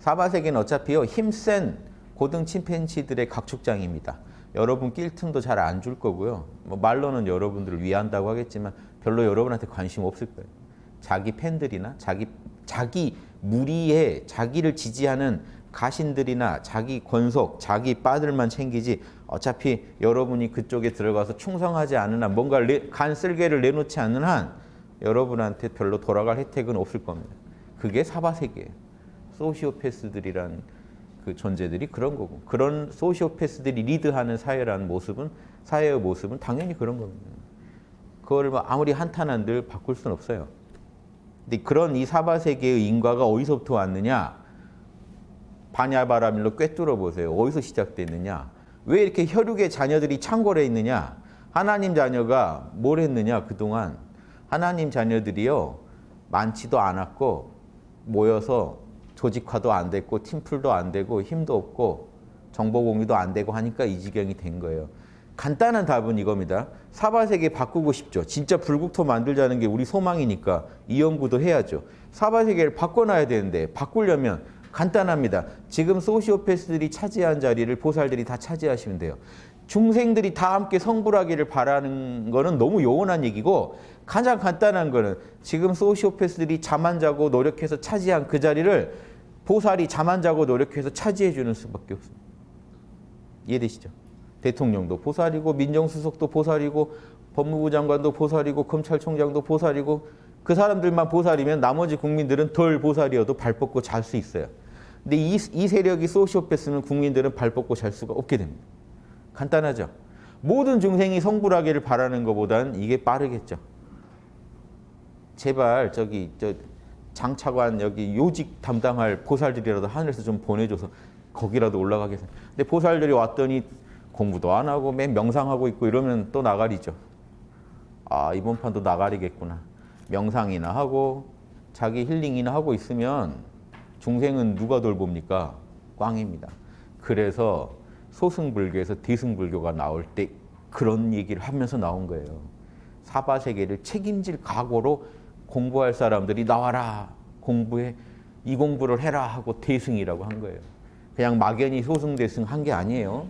사바세계는 어차피요 힘센 고등 침팬지들의 각축장입니다. 여러분 낄 틈도 잘 안 줄 거고요. 뭐 말로는 여러분들을 위한다고 하겠지만 별로 여러분한테 관심 없을 거예요. 자기 팬들이나 자기 자기 무리에 자기를 지지하는 가신들이나 자기 권속, 자기 빠들만 챙기지 어차피 여러분이 그쪽에 들어가서 충성하지 않는 한 뭔가 간 쓸개를 내놓지 않는 한 여러분한테 별로 돌아갈 혜택은 없을 겁니다. 그게 사바세계예요. 소시오패스들이란 그 존재들이 그런 거고 그런 소시오패스들이 리드하는 사회라는 모습은 사회의 모습은 당연히 그런 겁니다. 그걸 뭐 아무리 한탄한들 바꿀 수는 없어요. 근데 그런 이 사바 세계의 인과가 어디서부터 왔느냐? 바냐바라밀로 꿰뚫어 보세요. 어디서 시작됐느냐? 왜 이렇게 혈육의 자녀들이 창궐해 있느냐? 하나님 자녀가 뭘 했느냐 그동안 하나님 자녀들이요 많지도 않았고 모여서 조직화도 안 됐고 팀플도 안 되고 힘도 없고 정보 공유도 안 되고 하니까 이 지경이 된 거예요. 간단한 답은 이겁니다. 사바세계 바꾸고 싶죠. 진짜 불국토 만들자는 게 우리 소망이니까 이 연구도 해야죠. 사바세계를 바꿔놔야 되는데 바꾸려면 간단합니다. 지금 소시오패스들이 차지한 자리를 보살들이 다 차지하시면 돼요. 중생들이 다 함께 성불하기를 바라는 거는 너무 요원한 얘기고 가장 간단한 거는 지금 소시오패스들이 잠 안 자고 노력해서 차지한 그 자리를 보살이 잠 안 자고 노력해서 차지해 주는 수밖에 없습니다. 이해되시죠? 대통령도 보살이고 민정수석도 보살이고 법무부 장관도 보살이고 검찰총장도 보살이고 그 사람들만 보살이면 나머지 국민들은 덜 보살이어도 발 뻗고 잘 수 있어요. 근데 이, 이 세력이 소시오패스는 국민들은 발 뻗고 잘 수가 없게 됩니다. 간단하죠? 모든 중생이 성불하기를 바라는 것보단 이게 빠르겠죠. 제발 저기 저 장차관 여기 요직 담당할 보살들이라도 하늘에서 좀 보내줘서 거기라도 올라가겠어요. 근데 보살들이 왔더니 공부도 안 하고 맨 명상하고 있고 이러면 또 나가리죠. 아 이번 판도 나가리겠구나. 명상이나 하고 자기 힐링이나 하고 있으면 중생은 누가 돌봅니까? 꽝입니다. 그래서 소승불교에서 대승불교가 나올 때 그런 얘기를 하면서 나온 거예요. 사바세계를 책임질 각오로 공부할 사람들이 나와라 공부해 이 공부를 해라 하고 대승이라고 한 거예요. 그냥 막연히 소승대승 한 게 아니에요.